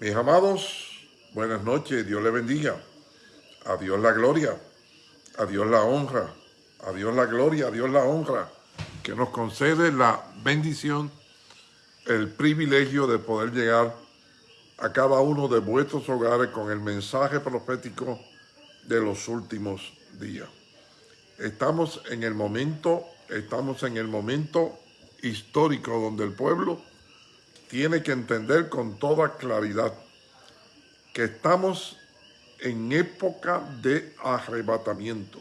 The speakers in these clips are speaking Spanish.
Mis amados, buenas noches, Dios le bendiga. A Dios la gloria, a Dios la honra, a Dios la gloria, a Dios la honra, que nos concede la bendición, el privilegio de poder llegar a cada uno de vuestros hogares con el mensaje profético de los últimos días. Estamos en el momento, estamos en el momento histórico donde el pueblo tiene que entender con toda claridad que estamos en época de arrebatamiento,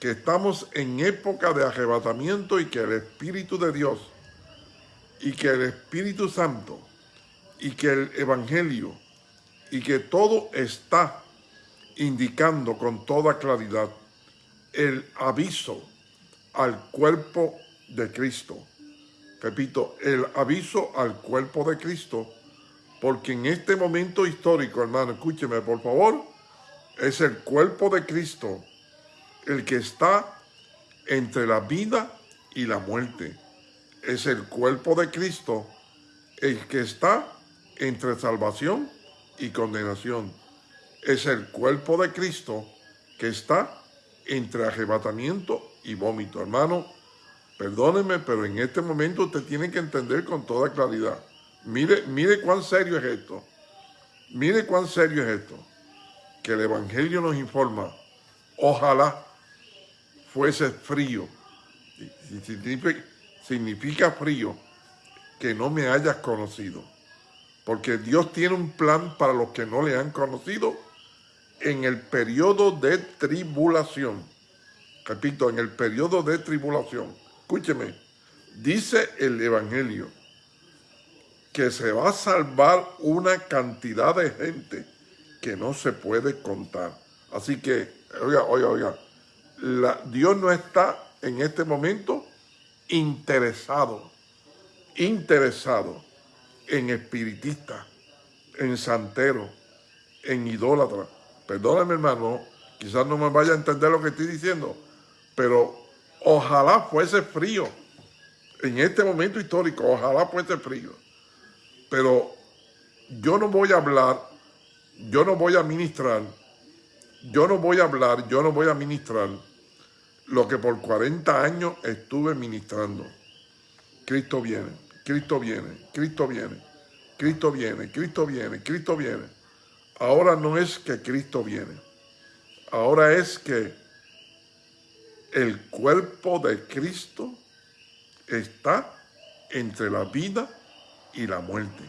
que estamos en época de arrebatamiento y que el Espíritu de Dios y que el Espíritu Santo y que el Evangelio y que todo está indicando con toda claridad el aviso al cuerpo de Cristo repito, el aviso al cuerpo de Cristo, porque en este momento histórico, hermano, escúcheme por favor, es el cuerpo de Cristo el que está entre la vida y la muerte. Es el cuerpo de Cristo el que está entre salvación y condenación. Es el cuerpo de Cristo que está entre arrebatamiento y vómito. Hermano, Perdóneme, pero en este momento usted tiene que entender con toda claridad. Mire, mire cuán serio es esto. Mire cuán serio es esto. Que el Evangelio nos informa. Ojalá fuese frío. Significa, significa frío que no me hayas conocido. Porque Dios tiene un plan para los que no le han conocido en el periodo de tribulación. Repito, en el periodo de tribulación Escúcheme, dice el Evangelio que se va a salvar una cantidad de gente que no se puede contar. Así que, oiga, oiga, oiga, Dios no está en este momento interesado, interesado en espiritistas, en santeros, en idólatras. Perdóname, hermano, quizás no me vaya a entender lo que estoy diciendo, pero Ojalá fuese frío. En este momento histórico, ojalá fuese frío. Pero yo no voy a hablar, yo no voy a ministrar, yo no voy a hablar, yo no voy a ministrar lo que por 40 años estuve ministrando. Cristo viene, Cristo viene, Cristo viene, Cristo viene, Cristo viene, Cristo viene. Ahora no es que Cristo viene, ahora es que el cuerpo de Cristo está entre la vida y la muerte.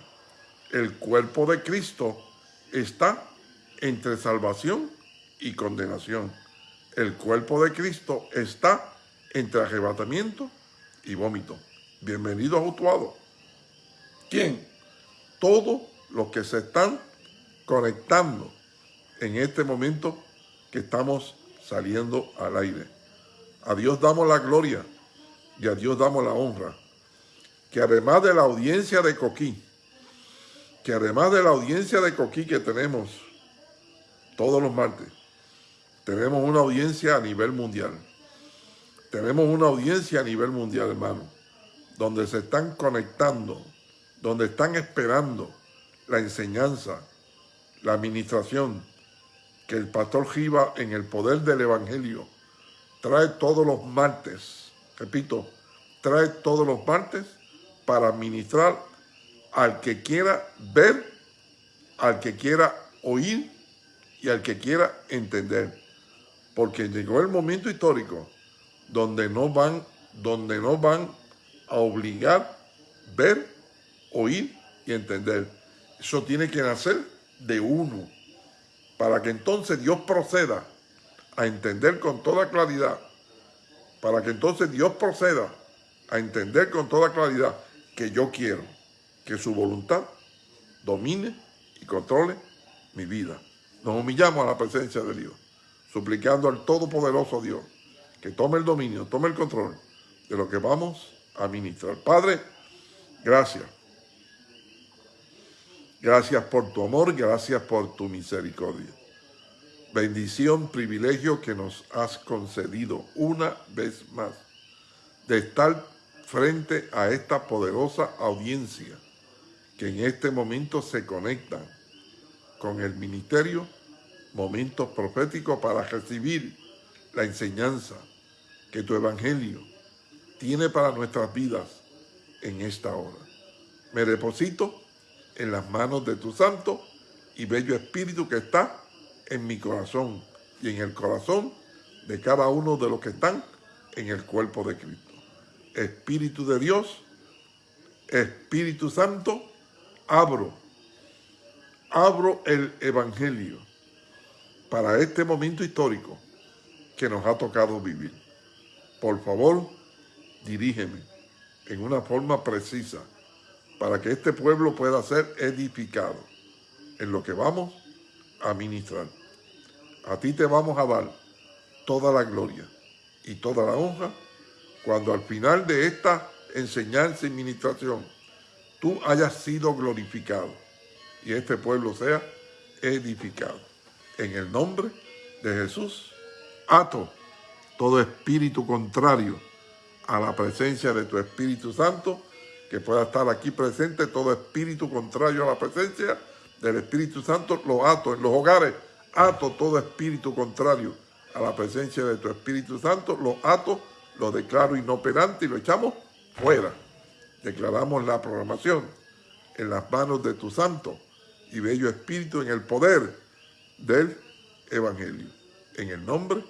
El cuerpo de Cristo está entre salvación y condenación. El cuerpo de Cristo está entre arrebatamiento y vómito. Bienvenido a ¿Quién? Todos los que se están conectando en este momento que estamos saliendo al aire. A Dios damos la gloria y a Dios damos la honra. Que además de la audiencia de Coquí, que además de la audiencia de Coquí que tenemos todos los martes, tenemos una audiencia a nivel mundial. Tenemos una audiencia a nivel mundial, hermano, donde se están conectando, donde están esperando la enseñanza, la administración, que el pastor Giva en el poder del Evangelio trae todos los martes, repito, trae todos los martes para ministrar al que quiera ver, al que quiera oír y al que quiera entender. Porque llegó el momento histórico donde no van, donde no van a obligar ver, oír y entender. Eso tiene que nacer de uno, para que entonces Dios proceda a entender con toda claridad, para que entonces Dios proceda a entender con toda claridad que yo quiero que su voluntad domine y controle mi vida. Nos humillamos a la presencia de Dios, suplicando al Todopoderoso Dios que tome el dominio, tome el control de lo que vamos a ministrar. Padre, gracias. Gracias por tu amor, gracias por tu misericordia bendición, privilegio que nos has concedido una vez más de estar frente a esta poderosa audiencia que en este momento se conectan con el ministerio, momentos proféticos para recibir la enseñanza que tu evangelio tiene para nuestras vidas en esta hora. Me deposito en las manos de tu santo y bello espíritu que está en mi corazón y en el corazón de cada uno de los que están en el cuerpo de Cristo. Espíritu de Dios, Espíritu Santo, abro, abro el Evangelio para este momento histórico que nos ha tocado vivir. Por favor, dirígeme en una forma precisa para que este pueblo pueda ser edificado en lo que vamos a ministrar. A ti te vamos a dar toda la gloria y toda la honra cuando al final de esta enseñanza y ministración tú hayas sido glorificado y este pueblo sea edificado. En el nombre de Jesús, ato todo espíritu contrario a la presencia de tu Espíritu Santo, que pueda estar aquí presente, todo espíritu contrario a la presencia del Espíritu Santo, lo ato en los hogares, ato todo espíritu contrario a la presencia de tu Espíritu Santo, lo ato, lo declaro inoperante y lo echamos fuera. Declaramos la programación en las manos de tu Santo y Bello Espíritu en el poder del Evangelio. En el nombre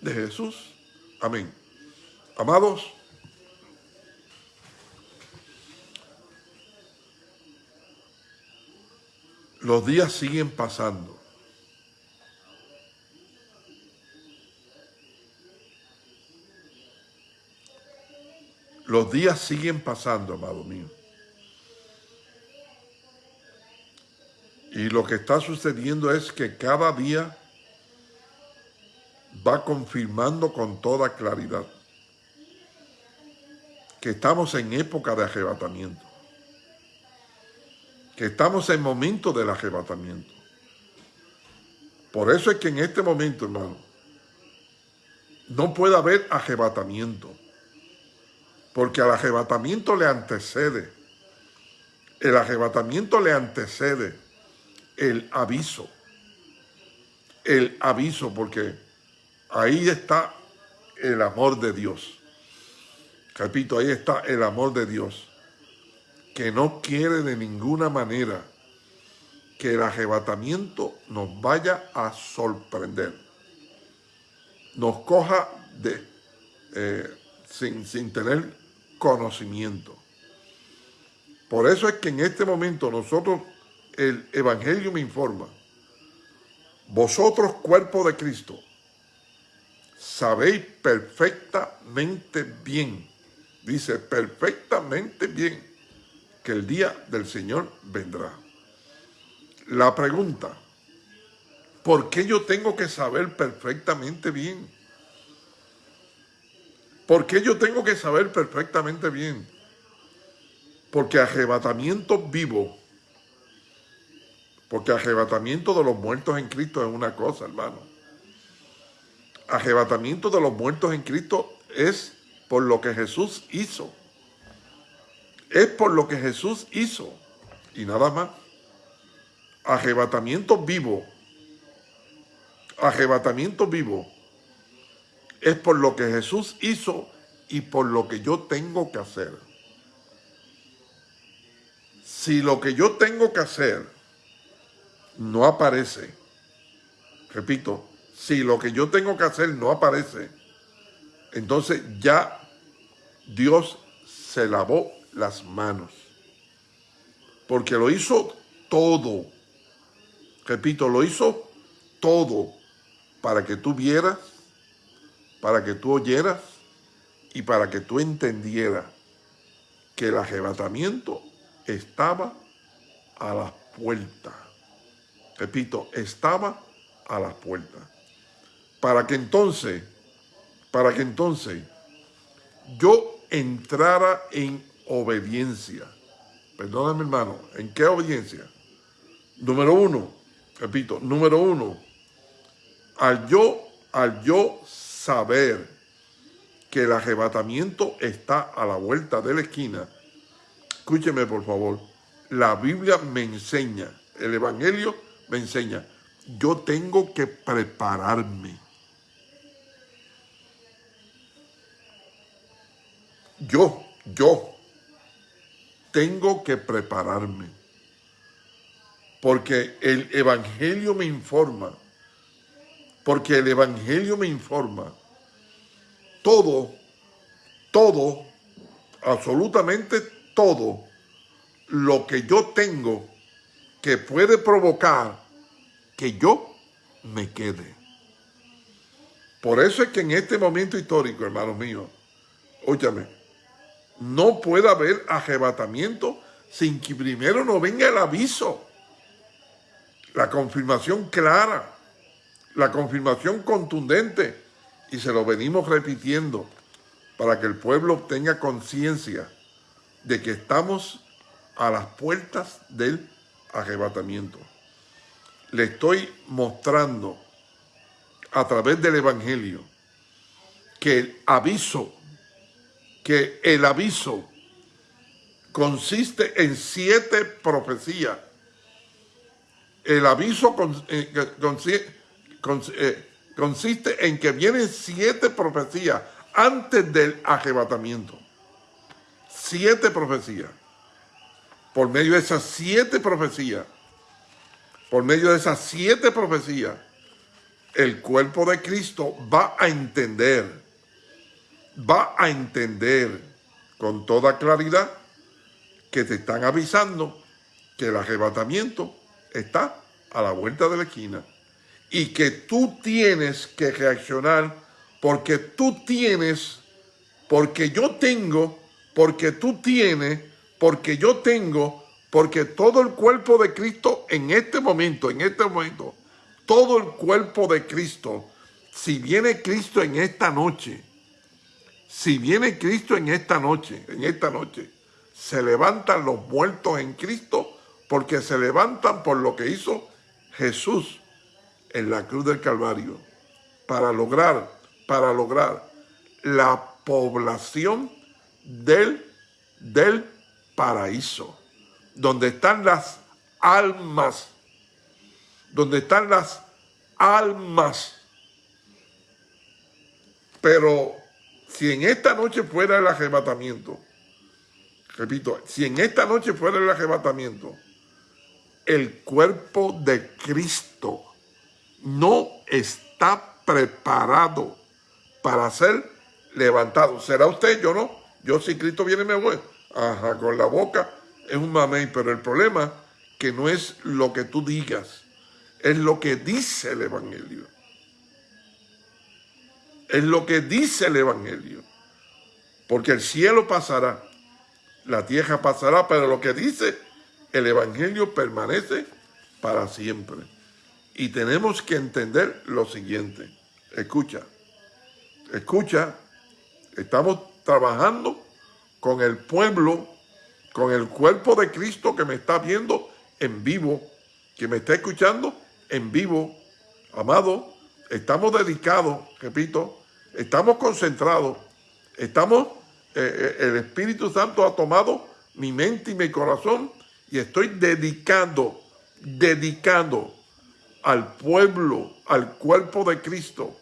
de Jesús. Amén. Amados, los días siguen pasando. Los días siguen pasando, amado mío. Y lo que está sucediendo es que cada día va confirmando con toda claridad que estamos en época de arrebatamiento, que estamos en momento del arrebatamiento. Por eso es que en este momento, hermano, no puede haber arrebatamiento, porque al arrebatamiento le antecede, el arrebatamiento le antecede el aviso, el aviso, porque ahí está el amor de Dios. Repito, ahí está el amor de Dios, que no quiere de ninguna manera que el arrebatamiento nos vaya a sorprender, nos coja de, eh, sin, sin tener conocimiento. Por eso es que en este momento nosotros, el Evangelio me informa, vosotros cuerpo de Cristo, sabéis perfectamente bien dice perfectamente bien que el día del Señor vendrá. La pregunta, ¿por qué yo tengo que saber perfectamente bien? ¿Por qué yo tengo que saber perfectamente bien? Porque arrebatamiento vivo, porque arrebatamiento de los muertos en Cristo es una cosa, hermano. Arrebatamiento de los muertos en Cristo es por lo que Jesús hizo. Es por lo que Jesús hizo. Y nada más. Arrebatamiento vivo. Arrebatamiento vivo. Es por lo que Jesús hizo y por lo que yo tengo que hacer. Si lo que yo tengo que hacer no aparece, repito, si lo que yo tengo que hacer no aparece, entonces ya Dios se lavó las manos. Porque lo hizo todo. Repito, lo hizo todo para que tú vieras, para que tú oyeras y para que tú entendieras que el arrebatamiento estaba a las puertas. Repito, estaba a las puertas. Para que entonces para que entonces yo entrara en obediencia. Perdóname, hermano, ¿en qué obediencia? Número uno, repito, número uno, al yo, al yo saber que el arrebatamiento está a la vuelta de la esquina, escúcheme por favor, la Biblia me enseña, el Evangelio me enseña, yo tengo que prepararme. Yo, yo, tengo que prepararme. Porque el Evangelio me informa. Porque el Evangelio me informa. Todo, todo, absolutamente todo lo que yo tengo que puede provocar que yo me quede. Por eso es que en este momento histórico, hermanos míos, óyame, no puede haber arrebatamiento sin que primero no venga el aviso, la confirmación clara, la confirmación contundente, y se lo venimos repitiendo para que el pueblo tenga conciencia de que estamos a las puertas del arrebatamiento. Le estoy mostrando a través del Evangelio que el aviso, que el aviso consiste en siete profecías. El aviso eh, consiste en que vienen siete profecías antes del arrebatamiento. Siete profecías por medio de esas siete profecías, por medio de esas siete profecías, el cuerpo de Cristo va a entender, va a entender con toda claridad que te están avisando que el arrebatamiento está a la vuelta de la esquina y que tú tienes que reaccionar porque tú tienes, porque yo tengo, porque tú tienes porque yo tengo, porque todo el cuerpo de Cristo en este momento, en este momento, todo el cuerpo de Cristo, si viene Cristo en esta noche, si viene Cristo en esta noche, en esta noche, se levantan los muertos en Cristo porque se levantan por lo que hizo Jesús en la cruz del Calvario para lograr, para lograr la población del, del paraíso, donde están las almas, donde están las almas. Pero si en esta noche fuera el arrebatamiento, repito, si en esta noche fuera el arrebatamiento, el cuerpo de Cristo no está preparado para ser levantado. ¿Será usted? Yo no. Yo si Cristo viene me voy. Ajá, con la boca es un mamey, pero el problema que no es lo que tú digas, es lo que dice el Evangelio. Es lo que dice el Evangelio. Porque el cielo pasará, la tierra pasará, pero lo que dice el Evangelio permanece para siempre. Y tenemos que entender lo siguiente. Escucha, escucha, estamos trabajando con el pueblo, con el cuerpo de Cristo que me está viendo en vivo, que me está escuchando en vivo. Amado, estamos dedicados, repito, estamos concentrados, estamos, eh, eh, el Espíritu Santo ha tomado mi mente y mi corazón y estoy dedicando, dedicando al pueblo, al cuerpo de Cristo,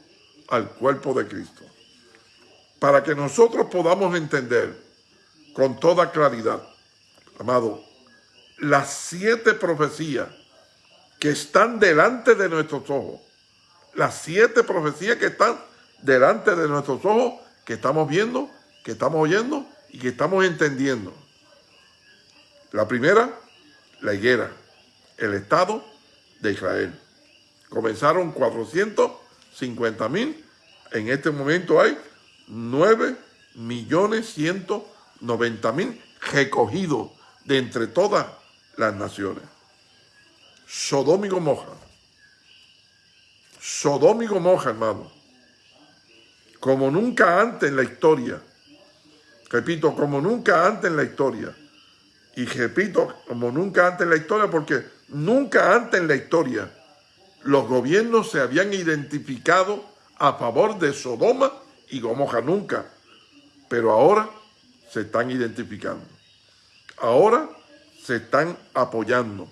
al cuerpo de Cristo. Para que nosotros podamos entender con toda claridad, amado, las siete profecías que están delante de nuestros ojos, las siete profecías que están delante de nuestros ojos, que estamos viendo, que estamos oyendo y que estamos entendiendo. La primera, la higuera, el Estado de Israel. Comenzaron 450 mil, en este momento hay 9 millones 100 90 mil recogidos de entre todas las naciones. Sodoma y Gomorra. Sodoma y Gomorra, hermano. Como nunca antes en la historia. Repito, como nunca antes en la historia. Y repito, como nunca antes en la historia, porque nunca antes en la historia los gobiernos se habían identificado a favor de Sodoma y Gomorra. Nunca. Pero ahora se están identificando. Ahora se están apoyando.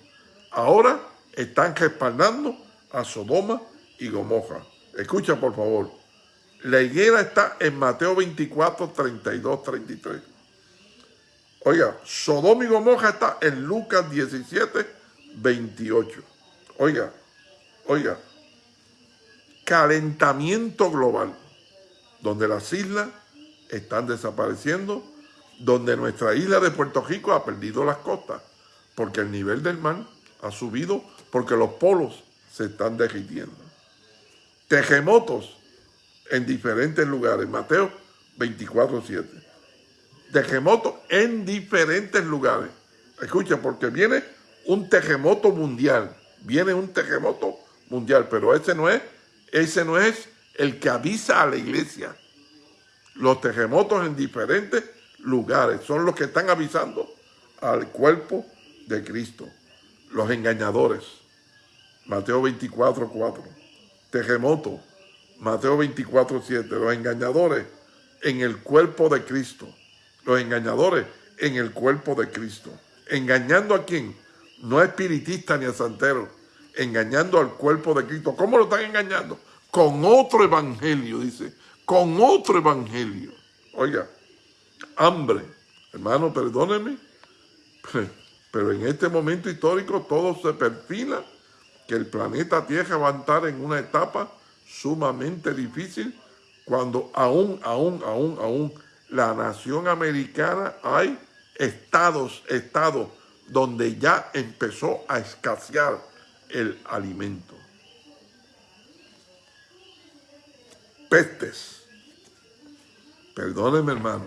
Ahora están respaldando a Sodoma y Gomorra. Escucha por favor. La higuera está en Mateo 24, 32, 33. Oiga, Sodoma y Gomorra está en Lucas 17, 28. Oiga, oiga, calentamiento global, donde las islas están desapareciendo, donde nuestra isla de Puerto Rico ha perdido las costas, porque el nivel del mar ha subido, porque los polos se están derritiendo. Terremotos en diferentes lugares, Mateo 24, 7. Terremotos en diferentes lugares. Escucha, porque viene un terremoto mundial, viene un terremoto mundial, pero ese no es, ese no es el que avisa a la iglesia. Los terremotos en diferentes lugares son los que están avisando al cuerpo de Cristo. Los engañadores. Mateo 24, 4. Terremoto. Mateo 24, 7. Los engañadores en el cuerpo de Cristo. Los engañadores en el cuerpo de Cristo. ¿Engañando a quién? No a espiritista ni a santero. Engañando al cuerpo de Cristo. ¿Cómo lo están engañando? Con otro evangelio, dice con otro evangelio. Oiga, hambre. Hermano, perdóneme, pero en este momento histórico todo se perfila que el planeta Tierra va a en una etapa sumamente difícil cuando aún, aún, aún, aún la nación americana hay estados, estados donde ya empezó a escasear el alimento. Pestes Perdónenme, hermano.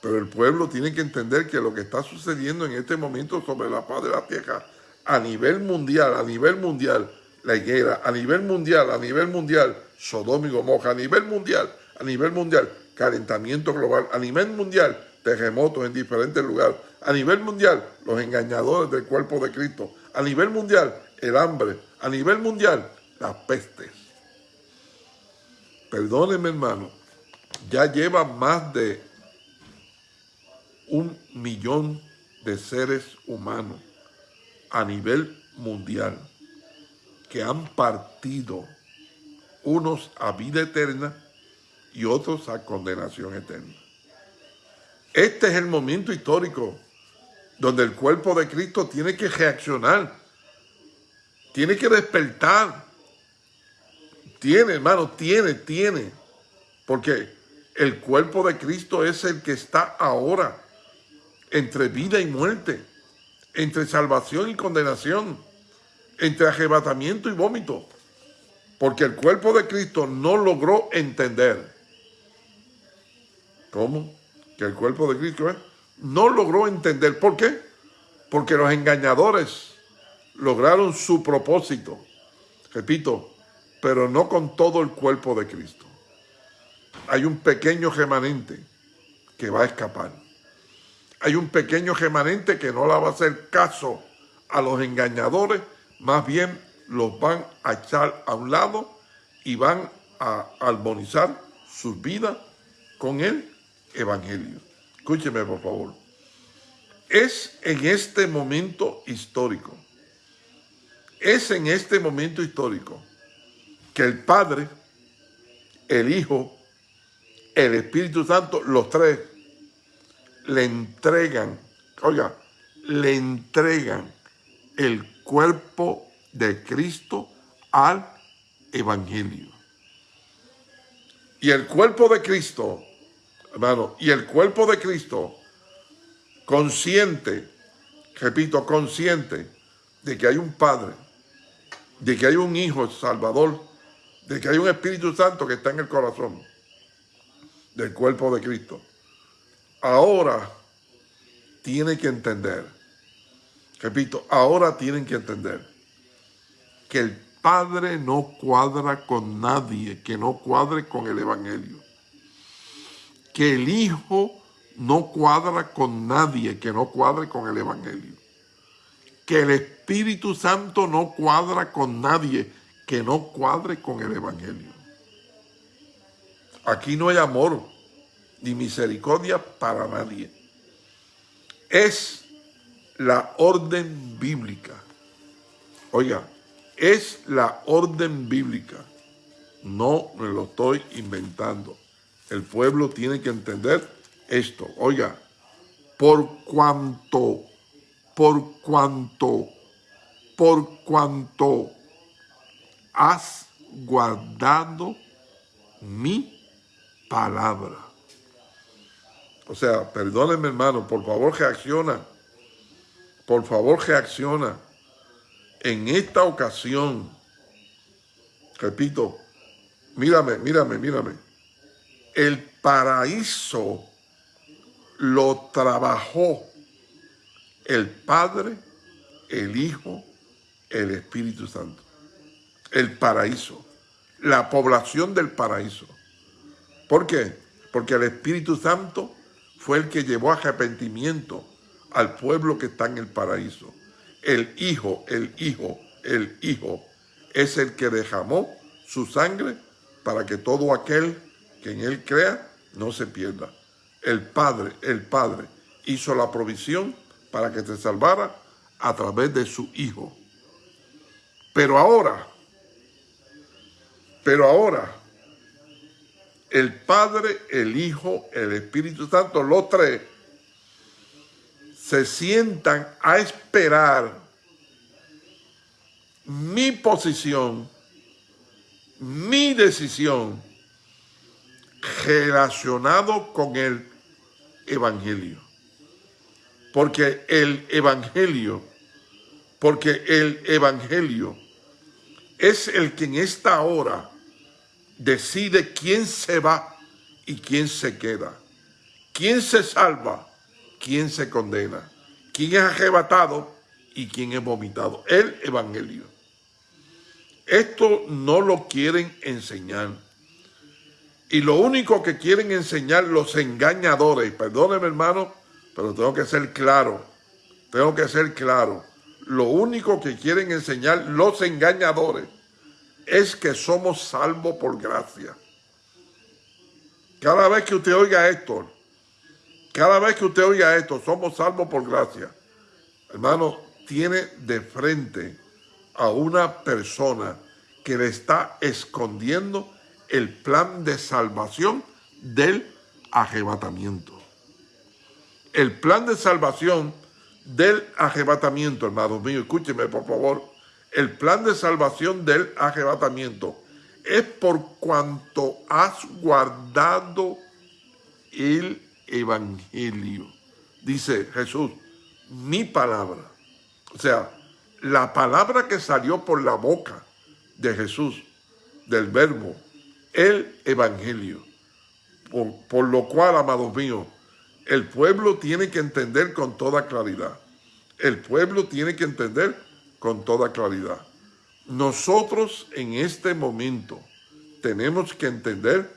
Pero el pueblo tiene que entender que lo que está sucediendo en este momento sobre la paz de la tierra, a nivel mundial, a nivel mundial, la higuera, a nivel mundial, a nivel mundial, Sodoma y Gomorra, a nivel mundial, a nivel mundial, calentamiento global, a nivel mundial, terremotos en diferentes lugares, a nivel mundial, los engañadores del cuerpo de Cristo, a nivel mundial, el hambre, a nivel mundial, las pestes. Perdónenme, hermano, ya lleva más de un millón de seres humanos a nivel mundial que han partido unos a vida eterna y otros a condenación eterna. Este es el momento histórico donde el cuerpo de Cristo tiene que reaccionar, tiene que despertar. Tiene, hermano, tiene, tiene. Porque el cuerpo de Cristo es el que está ahora entre vida y muerte, entre salvación y condenación, entre arrebatamiento y vómito. Porque el cuerpo de Cristo no logró entender. ¿Cómo? Que el cuerpo de Cristo ¿eh? No logró entender. ¿Por qué? Porque los engañadores lograron su propósito. Repito, pero no con todo el cuerpo de Cristo hay un pequeño remanente que va a escapar. Hay un pequeño remanente que no le va a hacer caso a los engañadores, más bien los van a echar a un lado y van a armonizar sus vidas con el Evangelio. Escúcheme, por favor. Es en este momento histórico, es en este momento histórico que el Padre, el Hijo el Espíritu Santo, los tres, le entregan, oiga, le entregan el cuerpo de Cristo al Evangelio. Y el cuerpo de Cristo, hermano, y el cuerpo de Cristo, consciente, repito, consciente de que hay un Padre, de que hay un Hijo Salvador, de que hay un Espíritu Santo que está en el corazón del cuerpo de Cristo, ahora tiene que entender, repito, ahora tienen que entender que el Padre no cuadra con nadie que no cuadre con el Evangelio. Que el Hijo no cuadra con nadie que no cuadre con el Evangelio. Que el Espíritu Santo no cuadra con nadie que no cuadre con el Evangelio. Aquí no hay amor ni misericordia para nadie. Es la orden bíblica. Oiga, es la orden bíblica. No me lo estoy inventando. El pueblo tiene que entender esto. Oiga, por cuanto, por cuanto, por cuanto has guardado mi palabra. O sea, perdónenme hermano, por favor reacciona. Por favor reacciona. En esta ocasión, repito, mírame, mírame, mírame. El paraíso lo trabajó el Padre, el Hijo, el Espíritu Santo. El paraíso, la población del paraíso. ¿Por qué? Porque el Espíritu Santo fue el que llevó arrepentimiento al pueblo que está en el paraíso. El Hijo, el Hijo, el Hijo es el que derramó su sangre para que todo aquel que en él crea no se pierda. El Padre, el Padre hizo la provisión para que te salvara a través de su Hijo. Pero ahora, pero ahora, el Padre, el Hijo, el Espíritu Santo, los tres, se sientan a esperar mi posición, mi decisión relacionado con el Evangelio. Porque el Evangelio, porque el Evangelio es el que en esta hora decide quién se va y quién se queda, quién se salva, quién se condena, quién es arrebatado y quién es vomitado. El Evangelio. Esto no lo quieren enseñar. Y lo único que quieren enseñar los engañadores, perdóneme hermano, pero tengo que ser claro, tengo que ser claro. Lo único que quieren enseñar los engañadores es que somos salvos por gracia. Cada vez que usted oiga esto, cada vez que usted oiga esto, somos salvos por gracia. Hermano, tiene de frente a una persona que le está escondiendo el plan de salvación del arrebatamiento. El plan de salvación del arrebatamiento, hermanos míos, escúcheme por favor el plan de salvación del arrebatamiento es por cuanto has guardado el evangelio. Dice Jesús, mi palabra. O sea, la palabra que salió por la boca de Jesús, del verbo, el evangelio. Por, por lo cual, amados míos, el pueblo tiene que entender con toda claridad. El pueblo tiene que entender con toda claridad. Nosotros en este momento tenemos que entender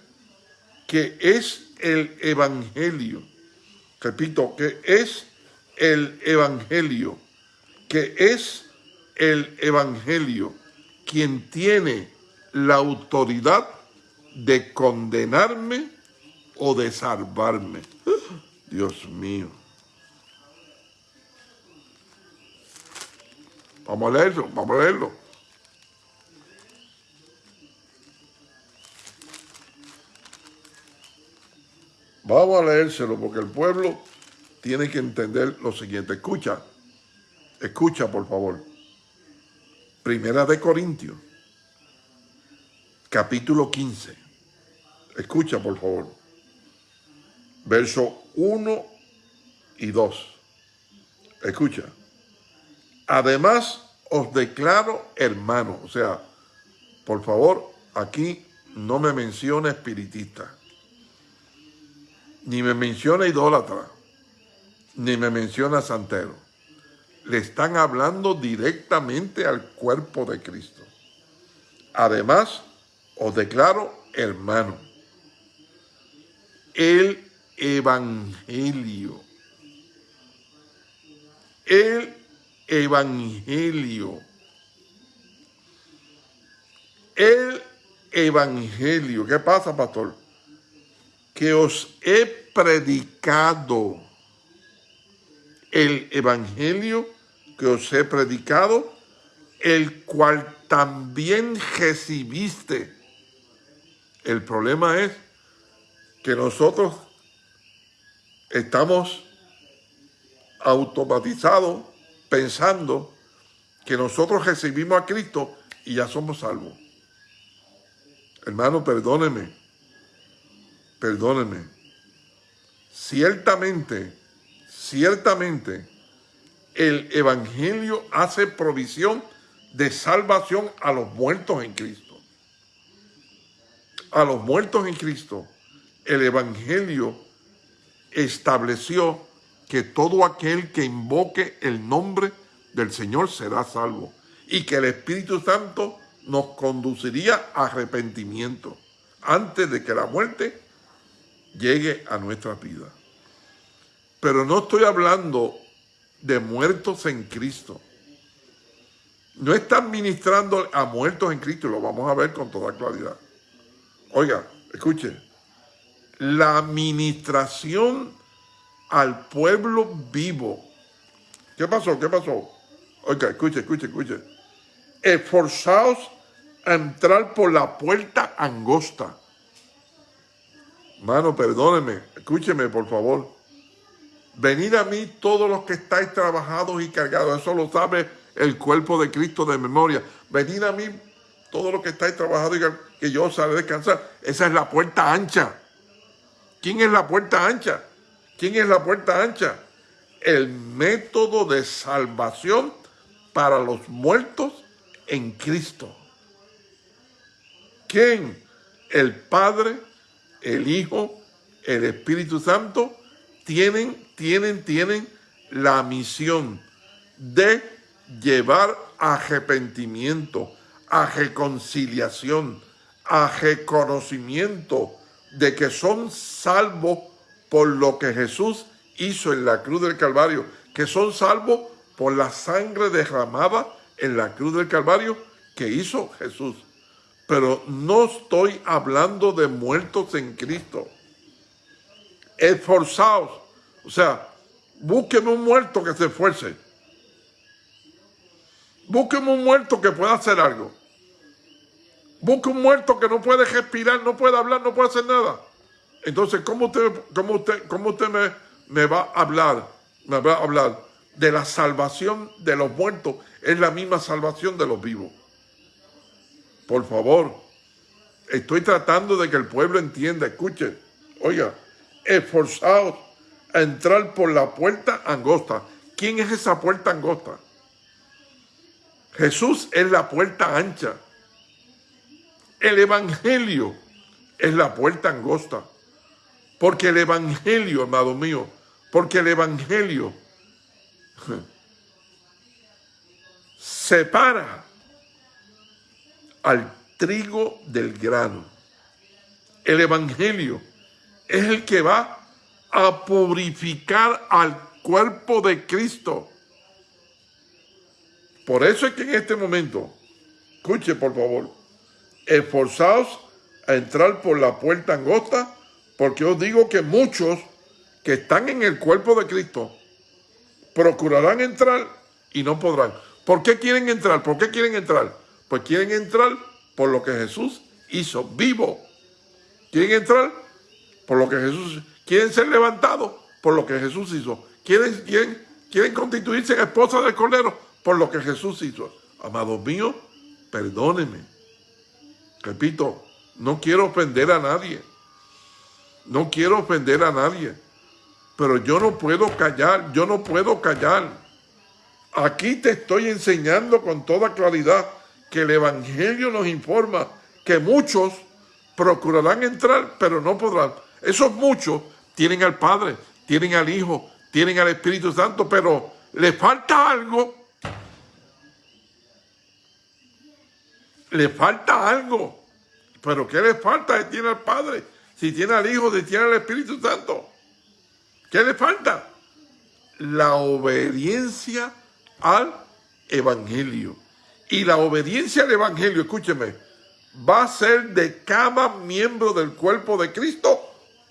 que es el Evangelio, repito, que es el Evangelio, que es el Evangelio quien tiene la autoridad de condenarme o de salvarme. Dios mío. Vamos a leerlo, vamos a leerlo. Vamos a leérselo porque el pueblo tiene que entender lo siguiente. Escucha, escucha por favor. Primera de Corintios, capítulo 15. Escucha por favor. Verso 1 y 2. Escucha. Además, os declaro hermano. O sea, por favor, aquí no me menciona espiritista, ni me menciona idólatra, ni me menciona santero. Le están hablando directamente al cuerpo de Cristo. Además, os declaro hermano. El Evangelio. El evangelio. El evangelio. ¿Qué pasa, pastor? Que os he predicado el evangelio que os he predicado, el cual también recibiste. El problema es que nosotros estamos automatizados pensando que nosotros recibimos a Cristo y ya somos salvos. Hermano, perdóneme, perdóneme. Ciertamente, ciertamente, el Evangelio hace provisión de salvación a los muertos en Cristo. A los muertos en Cristo, el Evangelio estableció que todo aquel que invoque el nombre del Señor será salvo y que el Espíritu Santo nos conduciría a arrepentimiento antes de que la muerte llegue a nuestra vida. Pero no estoy hablando de muertos en Cristo. No están ministrando a muertos en Cristo, lo vamos a ver con toda claridad. Oiga, escuche, la administración al pueblo vivo. ¿Qué pasó? ¿Qué pasó? Oiga, escuche, escuche, escuche. Esforzaos a entrar por la puerta angosta. Mano, perdóneme, escúcheme por favor. Venid a mí todos los que estáis trabajados y cargados. Eso lo sabe el cuerpo de Cristo de memoria. Venid a mí todos los que estáis trabajados y cargados, que yo os haré descansar. Esa es la puerta ancha. ¿Quién es la puerta ancha? ¿Quién es la puerta ancha? El método de salvación para los muertos en Cristo. ¿Quién? El Padre, el Hijo, el Espíritu Santo tienen, tienen, tienen la misión de llevar a arrepentimiento, a reconciliación, a reconocimiento de que son salvos por lo que Jesús hizo en la cruz del Calvario, que son salvos por la sangre derramada en la cruz del Calvario que hizo Jesús. Pero no estoy hablando de muertos en Cristo. Esforzaos. O sea, búsqueme un muerto que se esfuerce. Búsqueme un muerto que pueda hacer algo. Busque un muerto que no puede respirar, no puede hablar, no puede hacer nada. Entonces, ¿cómo usted, cómo usted, cómo usted me, me va a hablar? Me va a hablar de la salvación de los muertos. Es la misma salvación de los vivos. Por favor, estoy tratando de que el pueblo entienda, escuche, oiga, esforzados a entrar por la puerta angosta. ¿Quién es esa puerta angosta? Jesús es la puerta ancha. El Evangelio es la puerta angosta. Porque el Evangelio, amado mío, porque el Evangelio separa al trigo del grano. El Evangelio es el que va a purificar al cuerpo de Cristo. Por eso es que en este momento, escuche por favor, esforzaos a entrar por la puerta angosta porque os digo que muchos que están en el cuerpo de Cristo procurarán entrar y no podrán. ¿Por qué quieren entrar? ¿Por qué quieren entrar? Pues quieren entrar por lo que Jesús hizo vivo. Quieren entrar por lo que Jesús... Quieren ser levantados por lo que Jesús hizo. Quieren, quieren, quieren constituirse en esposa del Cordero por lo que Jesús hizo. Amados míos, perdónenme. Repito, no quiero ofender a nadie. No quiero ofender a nadie, pero yo no puedo callar, yo no puedo callar. Aquí te estoy enseñando con toda claridad que el Evangelio nos informa que muchos procurarán entrar, pero no podrán. Esos muchos tienen al Padre, tienen al Hijo, tienen al Espíritu Santo, pero les falta algo. Le falta algo. ¿Pero qué le falta? Tiene al Padre si tiene al Hijo, si tiene al Espíritu Santo. ¿Qué le falta? La obediencia al Evangelio. Y la obediencia al Evangelio, escúcheme, va a ser de cada miembro del cuerpo de Cristo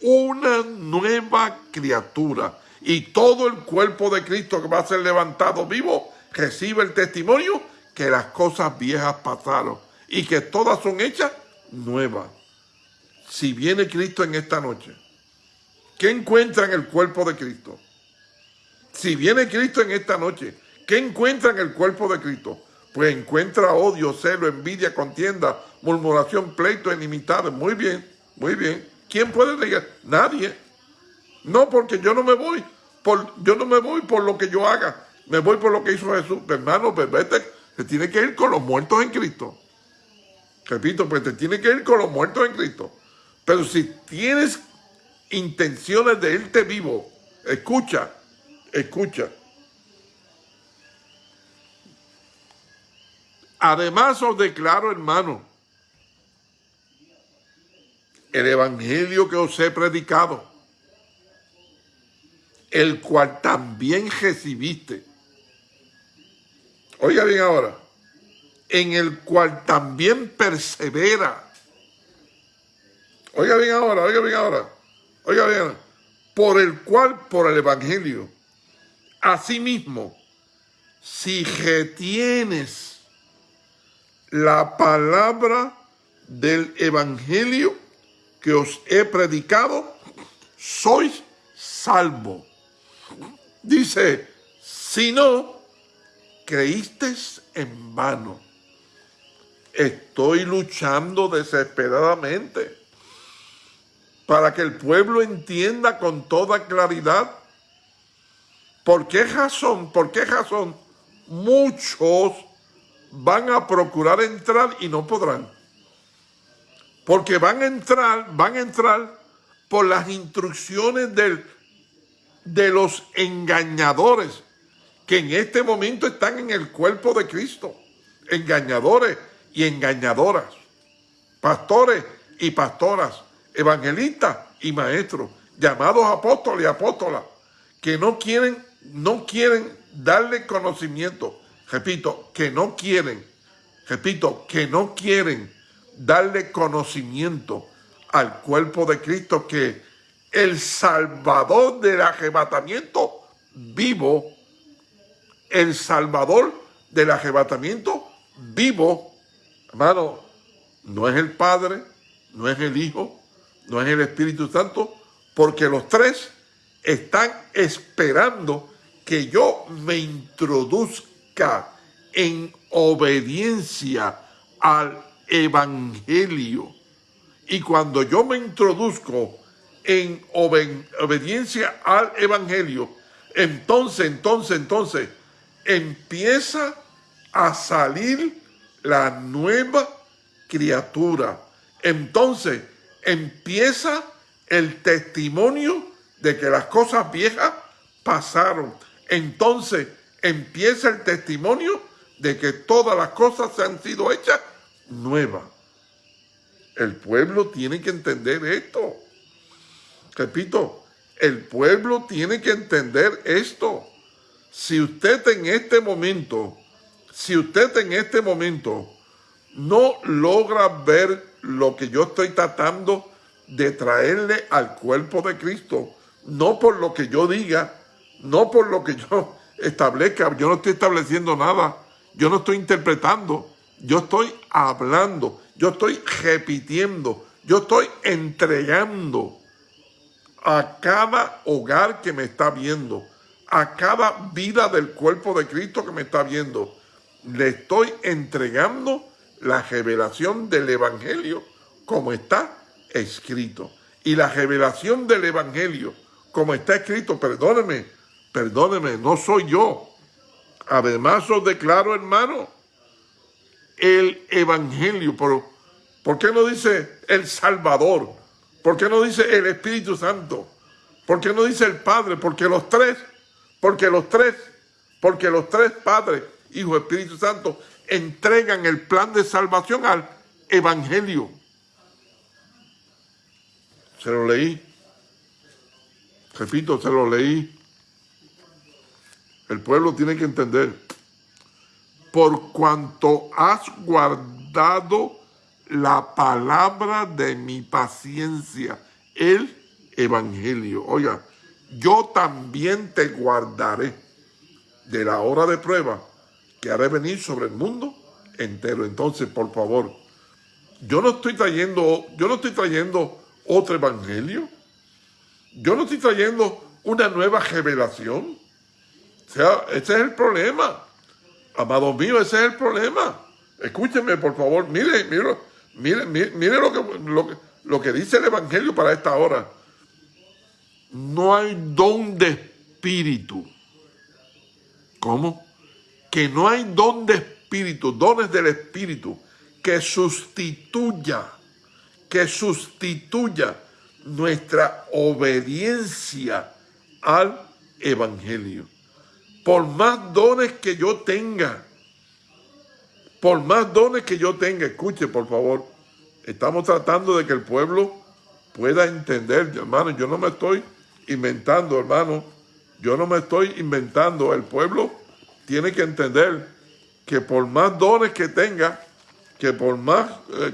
una nueva criatura. y todo el cuerpo de Cristo que va a ser levantado vivo recibe el testimonio que las cosas viejas pasaron y que todas son hechas nuevas. Si viene Cristo en esta noche, ¿qué encuentra en el cuerpo de Cristo? Si viene Cristo en esta noche, ¿qué encuentra en el cuerpo de Cristo? Pues encuentra odio, celo, envidia, contienda, murmuración, pleito, inimitado. Muy bien, muy bien. ¿Quién puede negar? Nadie. No, porque yo no me voy. Por, yo no me voy por lo que yo haga. Me voy por lo que hizo Jesús. Hermano, pues vete, se tiene que ir con los muertos en Cristo. Repito, pues te tiene que ir con los muertos en Cristo. Pero si tienes intenciones de irte vivo, escucha, escucha. Además os declaro, hermano, el evangelio que os he predicado, el cual también recibiste. Oiga bien ahora, en el cual también persevera. Oiga bien ahora, oiga bien ahora, oiga bien, por el cual, por el evangelio, asimismo, si retienes la palabra del evangelio que os he predicado, sois salvo. Dice, si no, creísteis en vano. Estoy luchando desesperadamente para que el pueblo entienda con toda claridad por qué razón, por qué razón muchos van a procurar entrar y no podrán. Porque van a entrar, van a entrar por las instrucciones de los engañadores que en este momento están en el cuerpo de Cristo. Engañadores y engañadoras. Pastores y pastoras. Evangelistas y maestros. Llamados apóstoles y apóstolas. Que no quieren, no quieren darle conocimiento repito, que no quieren, repito, que no quieren darle conocimiento al cuerpo de Cristo que el Salvador del arrebatamiento vivo, el Salvador del arrebatamiento vivo, hermano, no es el Padre, no es el Hijo, no es el Espíritu Santo, porque los tres están esperando que yo me introduzca en obediencia al Evangelio. Y cuando yo me introduzco en obediencia al Evangelio, entonces, entonces, entonces, empieza a salir la nueva criatura. Entonces, empieza el testimonio de que las cosas viejas pasaron. Entonces, empieza el testimonio de que todas las cosas se han sido hechas nuevas. El pueblo tiene que entender esto. Repito, el pueblo tiene que entender esto. Si usted en este momento, si usted en este momento no logra ver lo que yo estoy tratando de traerle al cuerpo de Cristo, no por lo que yo diga, no por lo que yo establezca. Yo no estoy estableciendo nada. Yo no estoy interpretando. Yo estoy hablando. Yo estoy repitiendo. Yo estoy entregando a cada hogar que me está viendo, a cada vida del cuerpo de Cristo que me está viendo. Le estoy entregando la revelación del Evangelio como está escrito. Y la revelación del Evangelio como está escrito, perdóneme, perdóneme, no soy yo. Además os declaro, hermano, el Evangelio. ¿Por, ¿Por qué no dice el Salvador? ¿Por qué no dice el Espíritu Santo? ¿Por qué no dice el Padre? Porque los tres, porque los tres, porque los tres Padres, Hijo, Espíritu Santo, entregan el plan de salvación al Evangelio. Se lo leí. Repito, se lo leí. El pueblo tiene que entender, por cuanto has guardado la palabra de mi paciencia, el evangelio. Oiga, yo también te guardaré de la hora de prueba que haré venir sobre el mundo entero. Entonces, por favor, yo no estoy trayendo, yo no estoy trayendo otro evangelio. Yo no estoy trayendo una nueva revelación. O sea, ese es el problema. Amado mío, ese es el problema. Escúcheme, por favor. Mire, mire, mire, mire, lo, lo que dice el Evangelio para esta hora. No hay don de espíritu. ¿Cómo? Que no hay don de espíritu, dones del espíritu, que sustituya, que sustituya nuestra obediencia al Evangelio. Por más dones que yo tenga, por más dones que yo tenga, escuche por favor, estamos tratando de que el pueblo pueda entender, hermano, yo no me estoy inventando, hermano, yo no me estoy inventando, el pueblo tiene que entender que por más dones que tenga, que por más eh,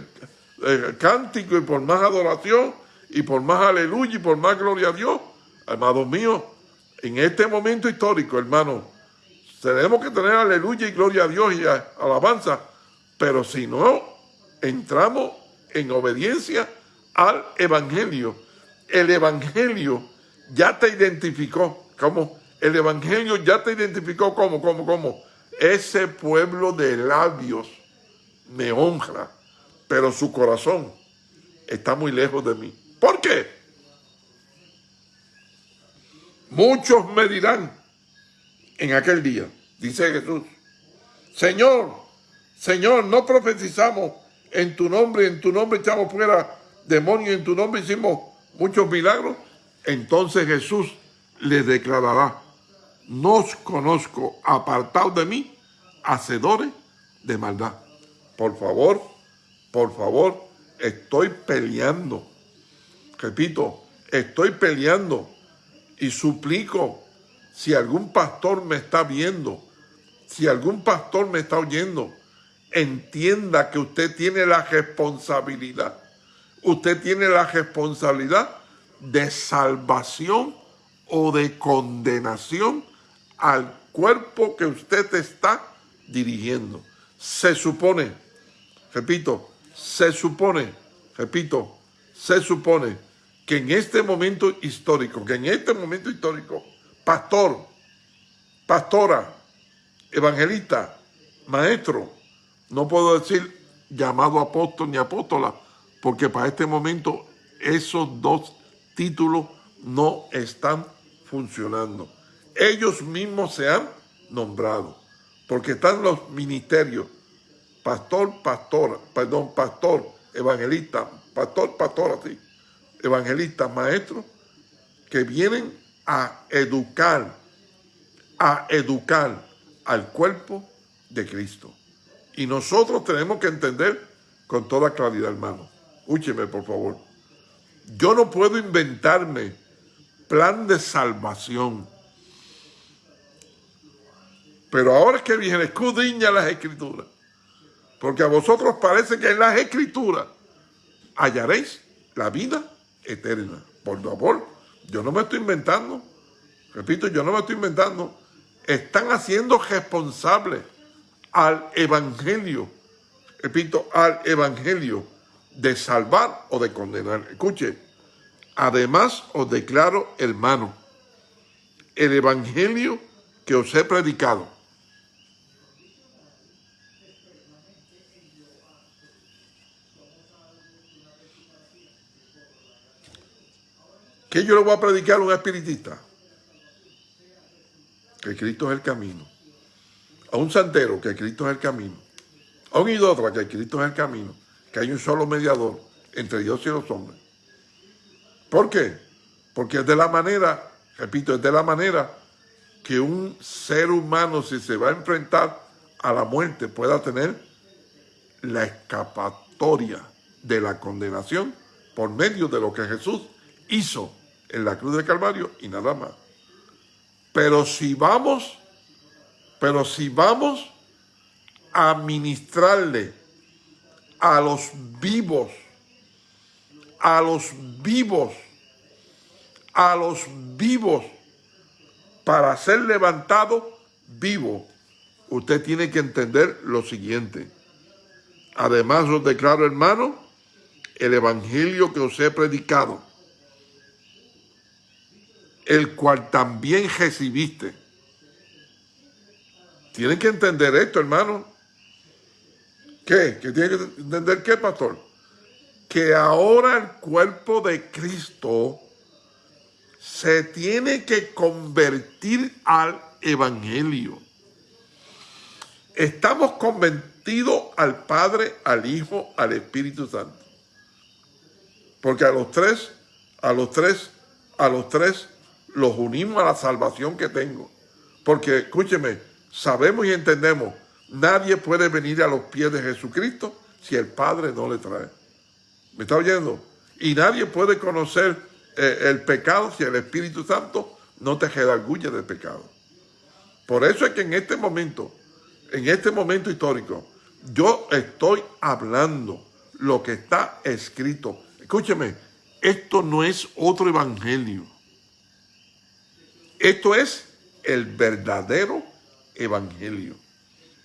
eh, cántico y por más adoración y por más aleluya y por más gloria a Dios, amados míos, en este momento histórico, hermano, tenemos que tener aleluya y gloria a Dios y alabanza, pero si no entramos en obediencia al Evangelio, el Evangelio ya te identificó, como el Evangelio ya te identificó como, como, como, ese pueblo de labios me honra, pero su corazón está muy lejos de mí. ¿Por qué? Muchos me dirán en aquel día, dice Jesús, Señor, Señor, no profetizamos en tu nombre, en tu nombre echamos fuera demonios, en tu nombre hicimos muchos milagros. Entonces Jesús les declarará, no os conozco, apartados de mí, hacedores de maldad. Por favor, por favor, estoy peleando. Repito, estoy peleando y suplico si algún pastor me está viendo, si algún pastor me está oyendo, entienda que usted tiene la responsabilidad. Usted tiene la responsabilidad de salvación o de condenación al cuerpo que usted está dirigiendo. Se supone, repito, se supone, repito, se supone que en este momento histórico, que en este momento histórico, pastor, pastora, evangelista, maestro, no puedo decir llamado apóstol ni apóstola, porque para este momento esos dos títulos no están funcionando. Ellos mismos se han nombrado, porque están los ministerios, pastor, pastora, perdón, pastor, evangelista, pastor, pastora, sí, evangelistas, maestros, que vienen a educar, a educar al cuerpo de Cristo. Y nosotros tenemos que entender con toda claridad, hermano. Escúcheme, por favor. Yo no puedo inventarme plan de salvación. Pero ahora es que viene, escudriña las escrituras. Porque a vosotros parece que en las escrituras hallaréis la vida eterna. Por favor, yo no me estoy inventando. Repito, yo no me estoy inventando. Están haciendo responsable al evangelio. Repito, al evangelio de salvar o de condenar. Escuche, además os declaro, hermano, el evangelio que os he predicado. ¿Qué yo le voy a predicar a un espiritista? Que Cristo es el camino. A un santero, que Cristo es el camino. A un idólatra, que Cristo es el camino. Que hay un solo mediador entre Dios y los hombres. ¿Por qué? Porque es de la manera, repito, es de la manera que un ser humano, si se va a enfrentar a la muerte, pueda tener la escapatoria de la condenación por medio de lo que Jesús hizo en la cruz de Calvario y nada más. Pero si vamos, pero si vamos a ministrarle a los vivos, a los vivos, a los vivos para ser levantado vivo, usted tiene que entender lo siguiente. Además os declaro, hermano, el evangelio que os he predicado, el cual también recibiste. Tienen que entender esto, hermano. ¿Qué? ¿Que tienen que entender qué, pastor? Que ahora el cuerpo de Cristo se tiene que convertir al evangelio. Estamos convertidos al Padre, al Hijo, al Espíritu Santo. Porque a los tres, a los tres, a los tres los unimos a la salvación que tengo. Porque, escúcheme, sabemos y entendemos, nadie puede venir a los pies de Jesucristo si el Padre no le trae. ¿Me está oyendo? Y nadie puede conocer eh, el pecado si el Espíritu Santo no te redarguye del pecado. Por eso es que en este momento, en este momento histórico, yo estoy hablando lo que está escrito. Escúcheme, esto no es otro evangelio. Esto es el verdadero evangelio.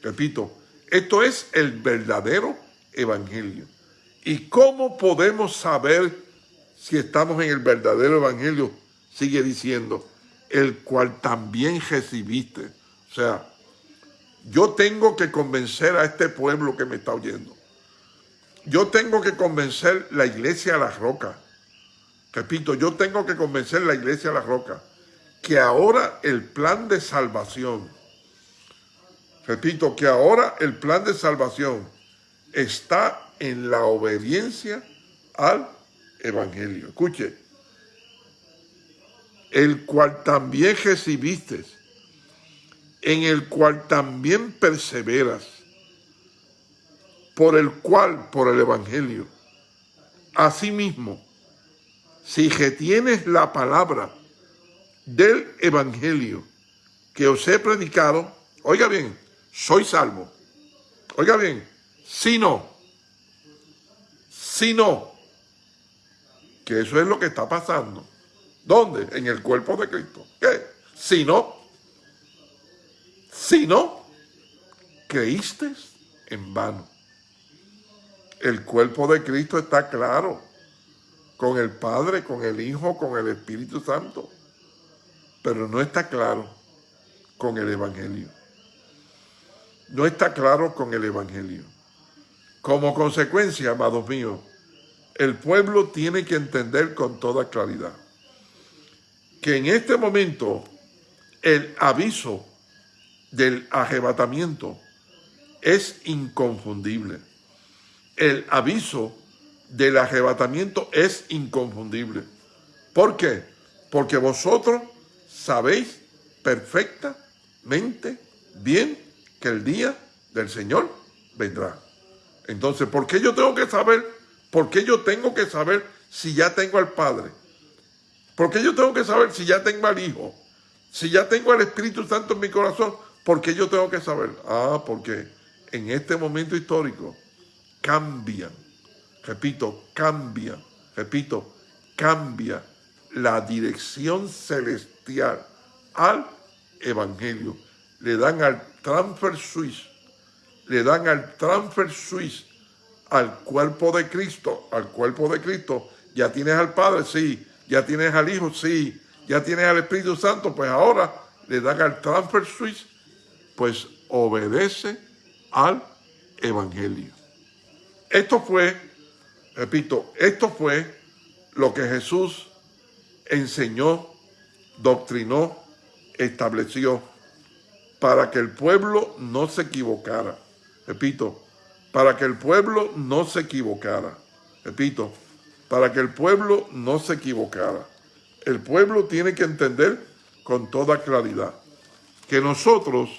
Repito, esto es el verdadero evangelio. ¿Y cómo podemos saber si estamos en el verdadero evangelio? Sigue diciendo, el cual también recibiste. O sea, yo tengo que convencer a este pueblo que me está oyendo. Yo tengo que convencer la iglesia a la roca. Repito, yo tengo que convencer la iglesia a la roca que ahora el plan de salvación, repito, que ahora el plan de salvación está en la obediencia al evangelio. Escuche, el cual también recibiste, en el cual también perseveras, por el cual, por el Evangelio. Asimismo, si retienes la palabra del Evangelio que os he predicado, oiga bien, soy salvo. Oiga bien, si no, si no, que eso es lo que está pasando. ¿Dónde? En el cuerpo de Cristo. ¿Qué? Si no, si no, creíste en vano. El cuerpo de Cristo está claro, con el Padre, con el Hijo, con el Espíritu Santo, pero no está claro con el Evangelio. No está claro con el Evangelio. Como consecuencia, amados míos, el pueblo tiene que entender con toda claridad que en este momento el aviso del arrebatamiento es inconfundible. El aviso del arrebatamiento es inconfundible. ¿Por qué? Porque vosotros sabéis perfectamente bien que el día del Señor vendrá. Entonces, ¿por qué yo tengo que saber? ¿Por qué yo tengo que saber si ya tengo al Padre? ¿Por qué yo tengo que saber si ya tengo al Hijo? Si ya tengo al Espíritu Santo en mi corazón, ¿por qué yo tengo que saber? Ah, porque en este momento histórico cambian, repito, cambia, repito, cambia la dirección celestial al Evangelio. Le dan al transfer suisse, le dan al transfer suisse al cuerpo de Cristo, al cuerpo de Cristo. Ya tienes al Padre, sí, ya tienes al Hijo, sí, ya tienes al Espíritu Santo, pues ahora le dan al transfer switch, pues obedece al Evangelio. Esto fue, repito, esto fue lo que Jesús enseñó, doctrinó, estableció para que el pueblo no se equivocara. Repito, para que el pueblo no se equivocara. Repito, para que el pueblo no se equivocara. El pueblo tiene que entender con toda claridad que nosotros,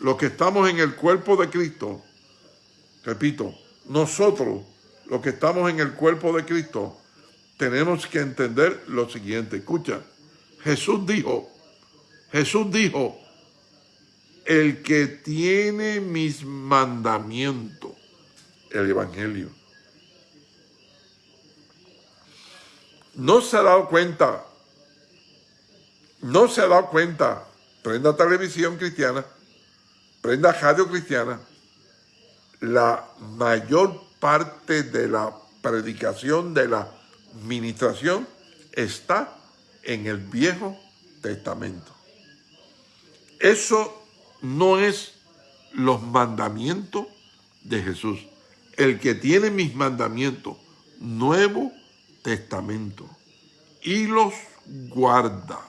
los que estamos en el cuerpo de Cristo, repito, nosotros, los que estamos en el cuerpo de Cristo, tenemos que entender lo siguiente. Escucha, Jesús dijo, Jesús dijo, el que tiene mis mandamientos, el Evangelio, no se ha dado cuenta no se ha dado cuenta, prenda televisión cristiana, prenda radio cristiana, la mayor parte de la predicación, de la ministración, está en el Viejo Testamento. Eso no es los mandamientos de Jesús. El que tiene mis mandamientos, Nuevo Testamento, y los guarda.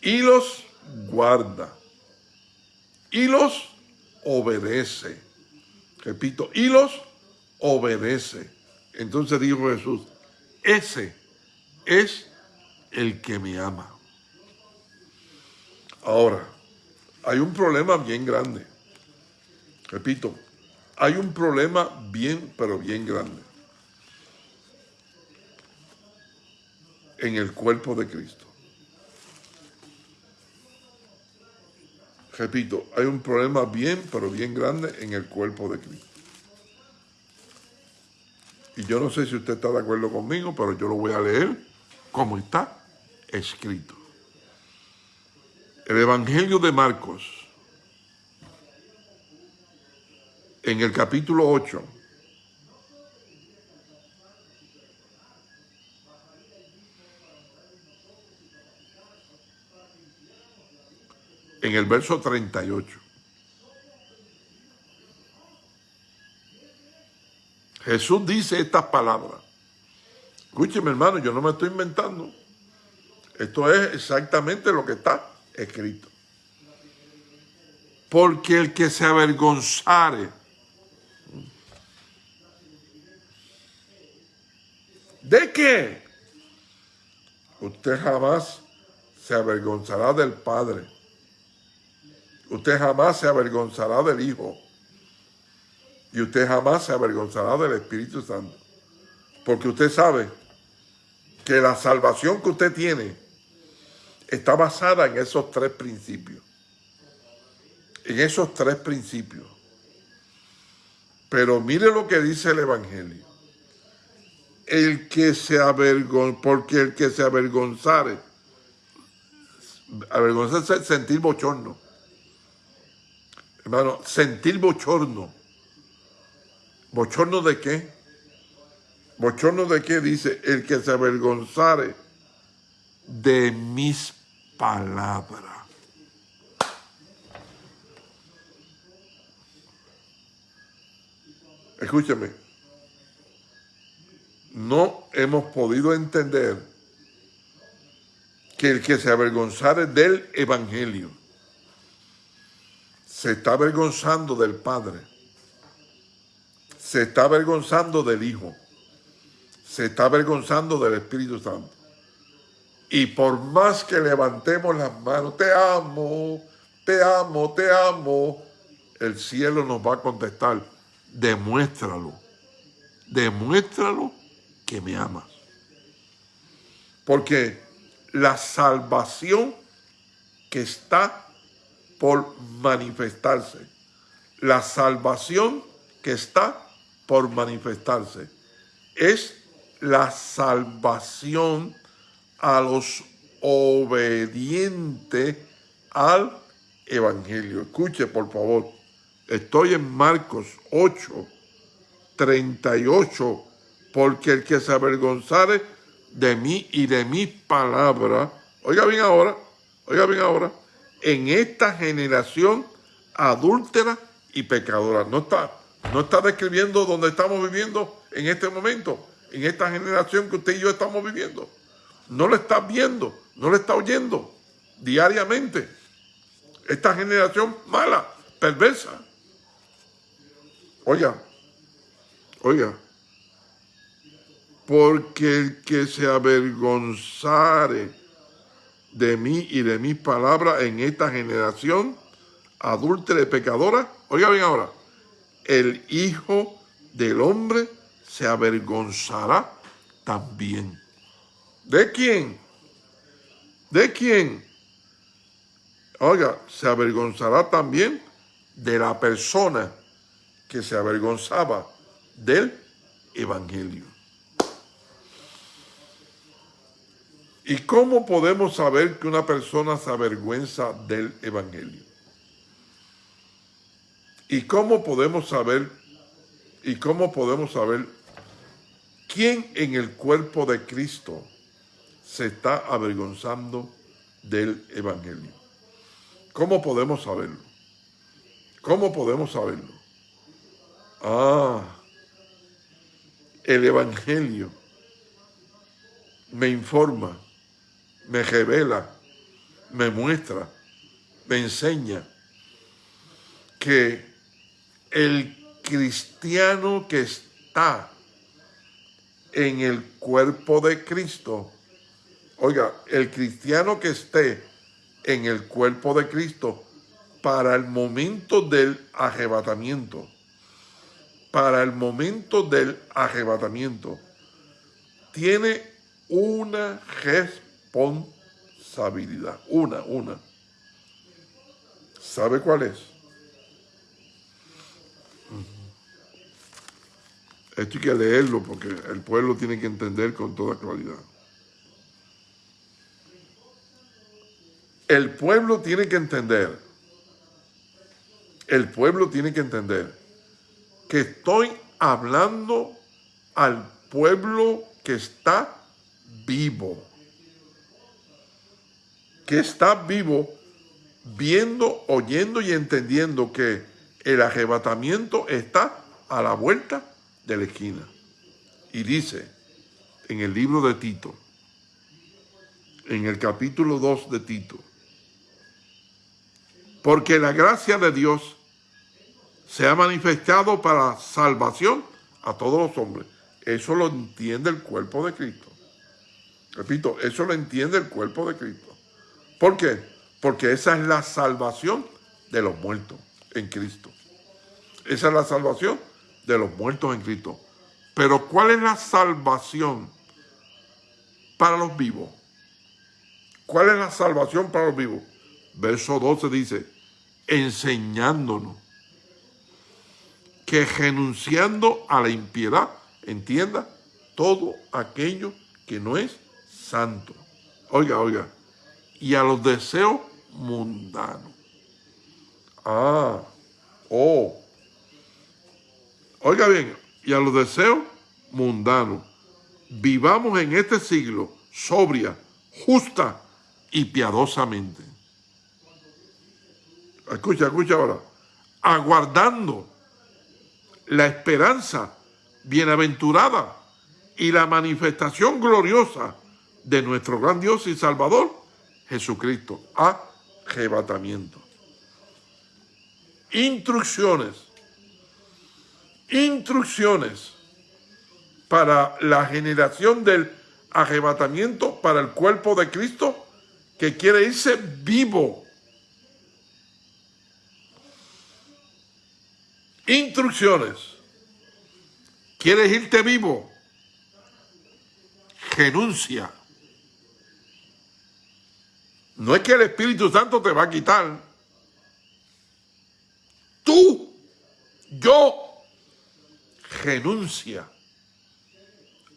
Y los guarda. Y los obedece. Repito, y los obedece. Entonces dijo Jesús, ese es el que me ama. Ahora, hay un problema bien grande. Repito, hay un problema bien, pero bien grande. En el cuerpo de Cristo. Repito, hay un problema bien, pero bien grande en el cuerpo de Cristo. Y yo no sé si usted está de acuerdo conmigo, pero yo lo voy a leer como está escrito. El Evangelio de Marcos, en el capítulo 8, en el verso 38. Jesús dice estas palabras. Escúcheme hermano, yo no me estoy inventando. Esto es exactamente lo que está escrito. Porque el que se avergonzare ¿De qué? Usted jamás se avergonzará del Padre. Usted jamás se avergonzará del Hijo. Y usted jamás se avergonzará del Espíritu Santo. Porque usted sabe que la salvación que usted tiene está basada en esos tres principios. En esos tres principios. Pero mire lo que dice el Evangelio. El que se avergonza, porque el que se avergonzare, avergonzarse es sentir bochorno. Hermano, sentir bochorno. ¿Bochorno de qué? ¿Bochorno de qué? Dice, el que se avergonzare de mis palabras. Escúchame, no hemos podido entender que el que se avergonzare del Evangelio se está avergonzando del Padre, se está avergonzando del Hijo, se está avergonzando del Espíritu Santo. Y por más que levantemos las manos, te amo, te amo, te amo, el cielo nos va a contestar, demuéstralo, demuéstralo que me amas. Porque la salvación que está por manifestarse, la salvación que está por manifestarse, es la salvación a los obedientes al Evangelio. Escuche, por favor. Estoy en Marcos 8, 38, porque el que se avergonzare de mí y de mi palabra, oiga bien ahora, oiga bien ahora, en esta generación adúltera y pecadora. No está, no está describiendo donde estamos viviendo en este momento, en esta generación que usted y yo estamos viviendo no lo está viendo, no lo está oyendo diariamente. Esta generación mala, perversa. Oiga, oiga, porque el que se avergonzare de mí y de mis palabras en esta generación adúltera y pecadora, oiga bien ahora, el Hijo del Hombre se avergonzará también. ¿De quién? ¿De quién? Oiga, se avergonzará también de la persona que se avergonzaba del Evangelio. ¿Y cómo podemos saber que una persona se avergüenza del Evangelio? ¿Y cómo podemos saber, y cómo podemos saber quién en el cuerpo de Cristo se está avergonzando del Evangelio? ¿Cómo podemos saberlo? ¿Cómo podemos saberlo? Ah, el Evangelio me informa me revela, me muestra, me enseña que el cristiano que está en el cuerpo de Cristo, oiga, el cristiano que esté en el cuerpo de Cristo para el momento del arrebatamiento, para el momento del arrebatamiento, tiene una responsabilidad responsabilidad. Una, una. ¿Sabe cuál es? Esto hay que leerlo porque el pueblo tiene que entender con toda claridad. El pueblo tiene que entender, el pueblo tiene que entender que estoy hablando al pueblo que está vivo que está vivo viendo, oyendo y entendiendo que el arrebatamiento está a la vuelta de la esquina. Y dice en el libro de Tito, en el capítulo 2 de Tito, porque la gracia de Dios se ha manifestado para salvación a todos los hombres. Eso lo entiende el cuerpo de Cristo. Repito, eso lo entiende el cuerpo de Cristo. ¿Por qué? Porque esa es la salvación de los muertos en Cristo. Esa es la salvación de los muertos en Cristo. Pero ¿cuál es la salvación para los vivos? ¿Cuál es la salvación para los vivos? Verso 12 dice, enseñándonos que renunciando a la impiedad, entienda, todo aquello que no es santo. Oiga, oiga, y a los deseos mundanos. Ah, oh. Oiga bien, y a los deseos mundanos. Vivamos en este siglo sobria, justa y piadosamente. Escucha, escucha ahora. Aguardando la esperanza bienaventurada y la manifestación gloriosa de nuestro gran Dios y Salvador, Jesucristo. Arrebatamiento. Instrucciones. Instrucciones para la generación del arrebatamiento para el cuerpo de Cristo que quiere irse vivo. Instrucciones. ¿Quieres irte vivo? Renuncia. No es que el Espíritu Santo te va a quitar. Tú, yo, renuncia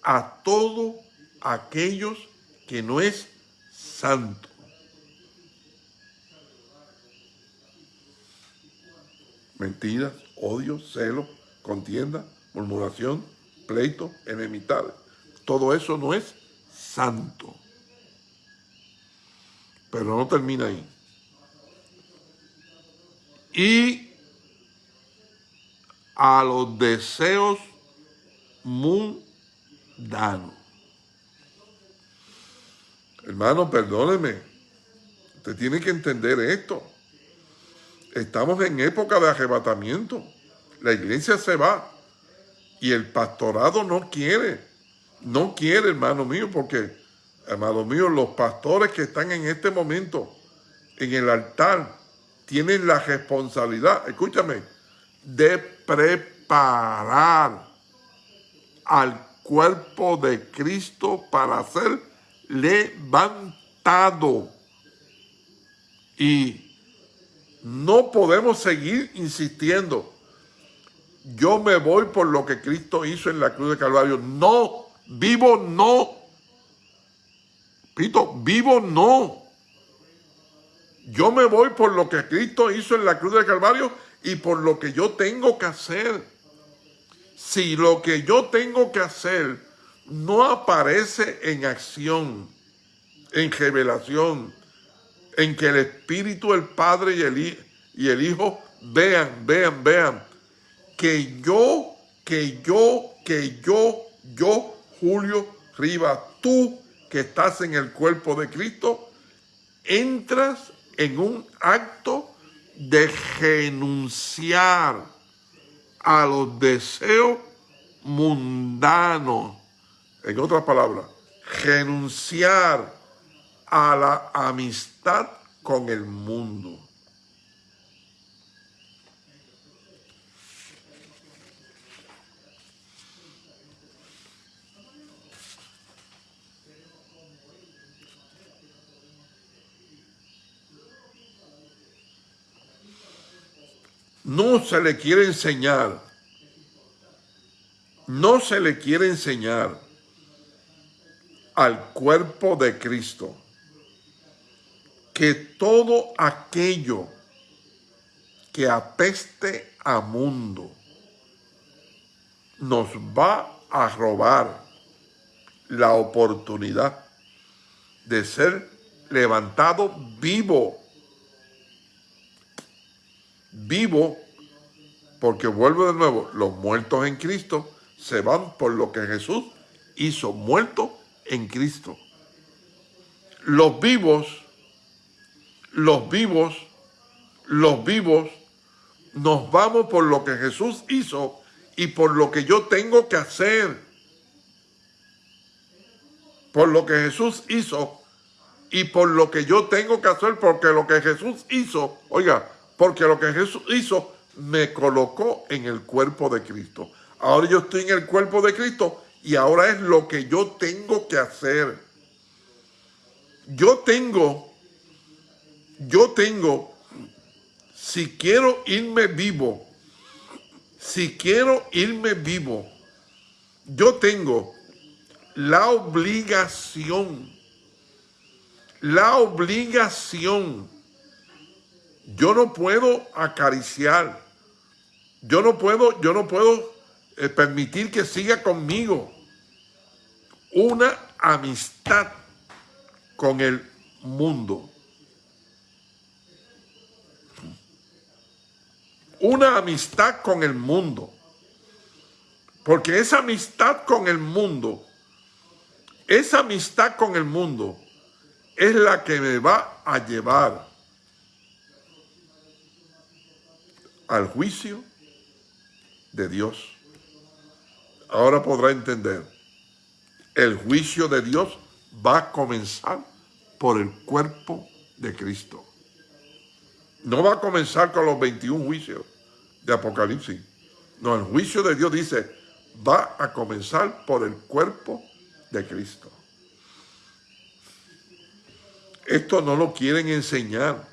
a todo aquellos que no es santo. Mentiras, odio, celo, contienda, murmuración, pleito, enemistad. Todo eso no es santo. Pero no termina ahí. Y a los deseos mundanos. Hermano, perdóneme. Usted tiene que entender esto. Estamos en época de arrebatamiento. La iglesia se va. Y el pastorado no quiere. No quiere, hermano mío, porque Amados míos, los pastores que están en este momento en el altar tienen la responsabilidad, escúchame, de preparar al cuerpo de Cristo para ser levantado. Y no podemos seguir insistiendo. Yo me voy por lo que Cristo hizo en la cruz de Calvario. No, vivo no Repito, vivo no. Yo me voy por lo que Cristo hizo en la cruz del Calvario y por lo que yo tengo que hacer. Si lo que yo tengo que hacer no aparece en acción, en revelación, en que el Espíritu, el Padre y el, y el Hijo vean, vean, vean, que yo, que yo, que yo, yo, Julio Rivas, tú que estás en el cuerpo de Cristo, entras en un acto de renunciar a los deseos mundanos. En otras palabras, renunciar a la amistad con el mundo. No se le quiere enseñar, no se le quiere enseñar al cuerpo de Cristo que todo aquello que apeste a mundo nos va a robar la oportunidad de ser levantado vivo vivo, porque vuelvo de nuevo, los muertos en Cristo se van por lo que Jesús hizo, muerto en Cristo. Los vivos, los vivos, los vivos, nos vamos por lo que Jesús hizo y por lo que yo tengo que hacer. Por lo que Jesús hizo y por lo que yo tengo que hacer, porque lo que Jesús hizo, oiga, porque lo que Jesús hizo me colocó en el cuerpo de Cristo. Ahora yo estoy en el cuerpo de Cristo y ahora es lo que yo tengo que hacer. Yo tengo, yo tengo, si quiero irme vivo, si quiero irme vivo, yo tengo la obligación, la obligación yo no puedo acariciar, yo no puedo, yo no puedo eh, permitir que siga conmigo una amistad con el mundo. Una amistad con el mundo. Porque esa amistad con el mundo, esa amistad con el mundo es la que me va a llevar al juicio de Dios. Ahora podrá entender, el juicio de Dios va a comenzar por el cuerpo de Cristo. No va a comenzar con los 21 juicios de Apocalipsis. No, el juicio de Dios dice, va a comenzar por el cuerpo de Cristo. Esto no lo quieren enseñar.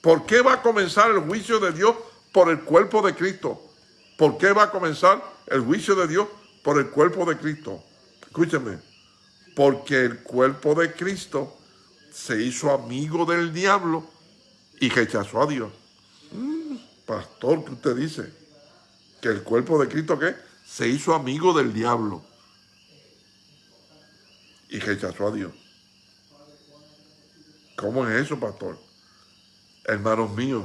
¿Por qué va a comenzar el juicio de Dios por el cuerpo de Cristo. ¿Por qué va a comenzar el juicio de Dios? Por el cuerpo de Cristo. Escúcheme, porque el cuerpo de Cristo se hizo amigo del diablo y rechazó a Dios. Mm, pastor, ¿qué usted dice? Que el cuerpo de Cristo, ¿qué? Se hizo amigo del diablo y rechazó a Dios. ¿Cómo es eso, pastor? Hermanos míos,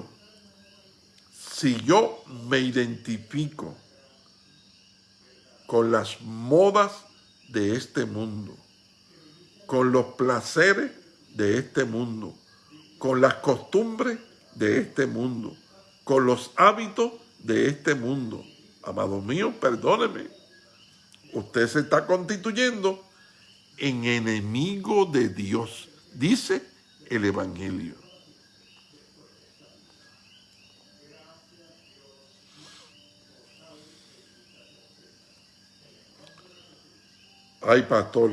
si yo me identifico con las modas de este mundo, con los placeres de este mundo, con las costumbres de este mundo, con los hábitos de este mundo. Amado mío, perdóneme, usted se está constituyendo en enemigo de Dios, dice el Evangelio. Ay pastor,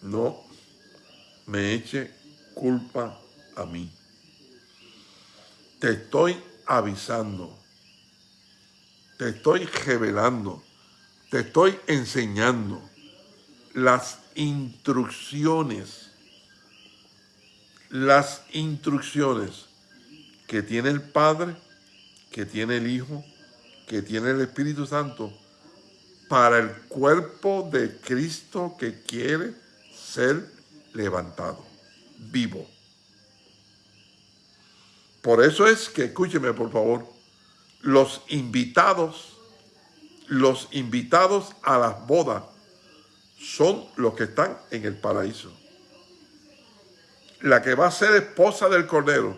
no me eche culpa a mí. Te estoy avisando, te estoy revelando, te estoy enseñando las instrucciones, las instrucciones que tiene el Padre, que tiene el Hijo, que tiene el Espíritu Santo para el cuerpo de Cristo que quiere ser levantado, vivo. Por eso es que, escúcheme por favor, los invitados, los invitados a las bodas son los que están en el paraíso. La que va a ser esposa del Cordero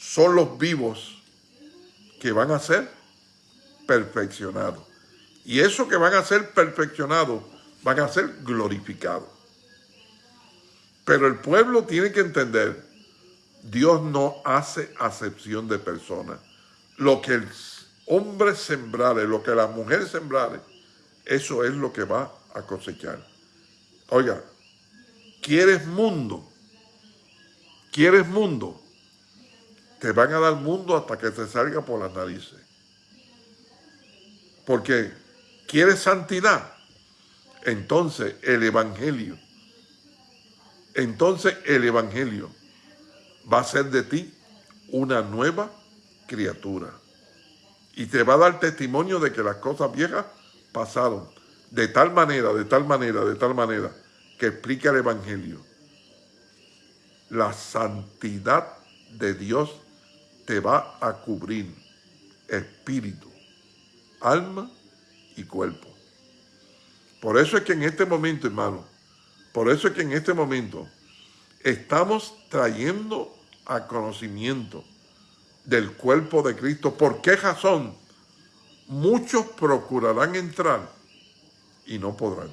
son los vivos que van a ser perfeccionados. Y eso que van a ser perfeccionados van a ser glorificados. Pero el pueblo tiene que entender, Dios no hace acepción de personas. Lo que el hombre sembrare, lo que la mujer sembrare, eso es lo que va a cosechar. Oiga, ¿quieres mundo? ¿Quieres mundo? Te van a dar mundo hasta que te salga por las narices. Porque ¿quieres santidad? Entonces el Evangelio, entonces el Evangelio va a ser de ti una nueva criatura. Y te va a dar testimonio de que las cosas viejas pasaron de tal manera, de tal manera, de tal manera, que explica el Evangelio. La santidad de Dios te va a cubrir espíritu, alma y cuerpo. Por eso es que en este momento, hermano, por eso es que en este momento estamos trayendo a conocimiento del cuerpo de Cristo. ¿Por qué razón? Muchos procurarán entrar y no podrán.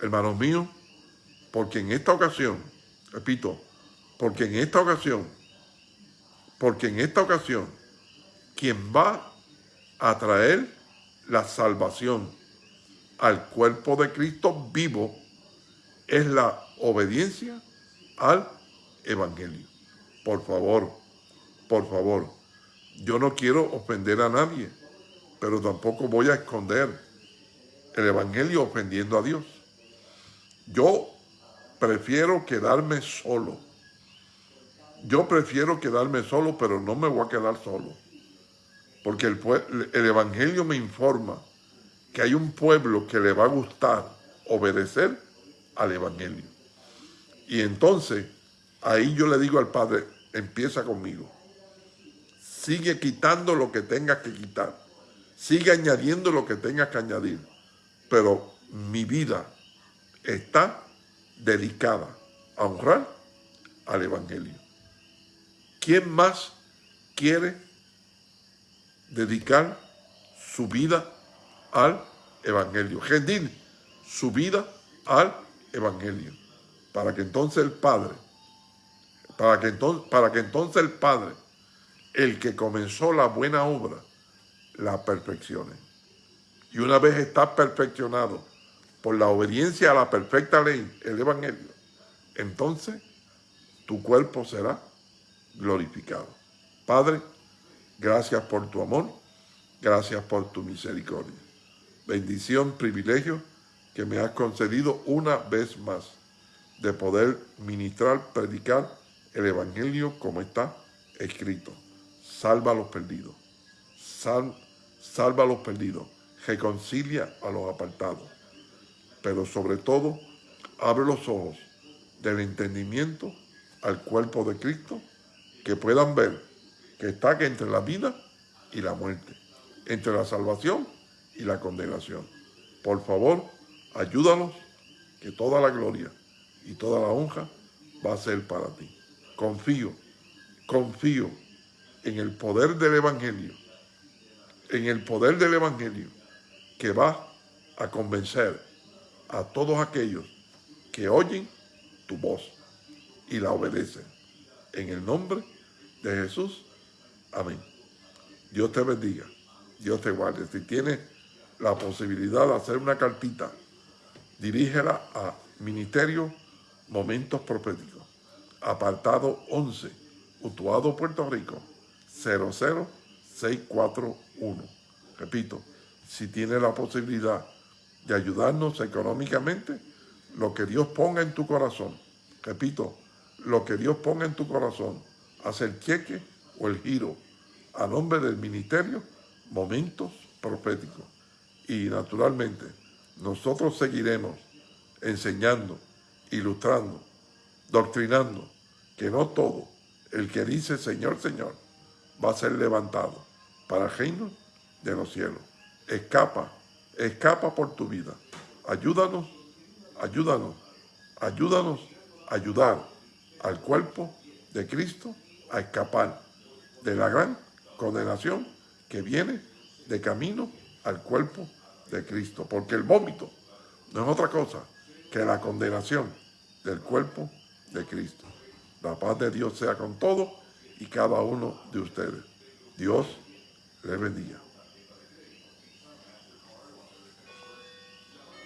Hermanos míos, porque en esta ocasión, repito, porque en esta ocasión, porque en esta ocasión, quien va a traer la salvación al cuerpo de Cristo vivo es la obediencia al Evangelio. Por favor, por favor, yo no quiero ofender a nadie, pero tampoco voy a esconder el Evangelio ofendiendo a Dios. Yo prefiero quedarme solo. Yo prefiero quedarme solo, pero no me voy a quedar solo. Porque el, el Evangelio me informa que hay un pueblo que le va a gustar obedecer al Evangelio. Y entonces, ahí yo le digo al Padre, empieza conmigo. Sigue quitando lo que tengas que quitar. Sigue añadiendo lo que tengas que añadir pero mi vida está dedicada a honrar al Evangelio. ¿Quién más quiere dedicar su vida al Evangelio? Rendir su vida al Evangelio. Para que entonces el Padre, para que entonces, para que entonces el Padre, el que comenzó la buena obra, la perfeccione. Y una vez estás perfeccionado por la obediencia a la perfecta ley, el Evangelio, entonces tu cuerpo será glorificado. Padre, gracias por tu amor, gracias por tu misericordia. Bendición, privilegio que me has concedido una vez más de poder ministrar, predicar el Evangelio como está escrito. Salva a los perdidos. salva a los perdidos reconcilia a los apartados, pero sobre todo abre los ojos del entendimiento al cuerpo de Cristo, que puedan ver que está entre la vida y la muerte, entre la salvación y la condenación. Por favor, ayúdanos, que toda la gloria y toda la honra va a ser para ti. Confío, confío en el poder del Evangelio, en el poder del Evangelio, que va a convencer a todos aquellos que oyen tu voz y la obedecen. En el nombre de Jesús. Amén. Dios te bendiga. Dios te guarde. Si tienes la posibilidad de hacer una cartita, dirígela a Ministerio Momentos Proféticos, apartado 11, Utuado, Puerto Rico, 00641. Repito, si tiene la posibilidad de ayudarnos económicamente, lo que Dios ponga en tu corazón, repito, lo que Dios ponga en tu corazón, hacer cheque o el giro a nombre del ministerio, momentos proféticos. Y naturalmente, nosotros seguiremos enseñando, ilustrando, doctrinando, que no todo el que dice Señor, Señor, va a ser levantado para el reino de los cielos. Escapa, escapa por tu vida. Ayúdanos, ayúdanos, ayúdanos a ayudar al cuerpo de Cristo a escapar de la gran condenación que viene de camino al cuerpo de Cristo. Porque el vómito no es otra cosa que la condenación del cuerpo de Cristo. La paz de Dios sea con todos y cada uno de ustedes. Dios les bendiga.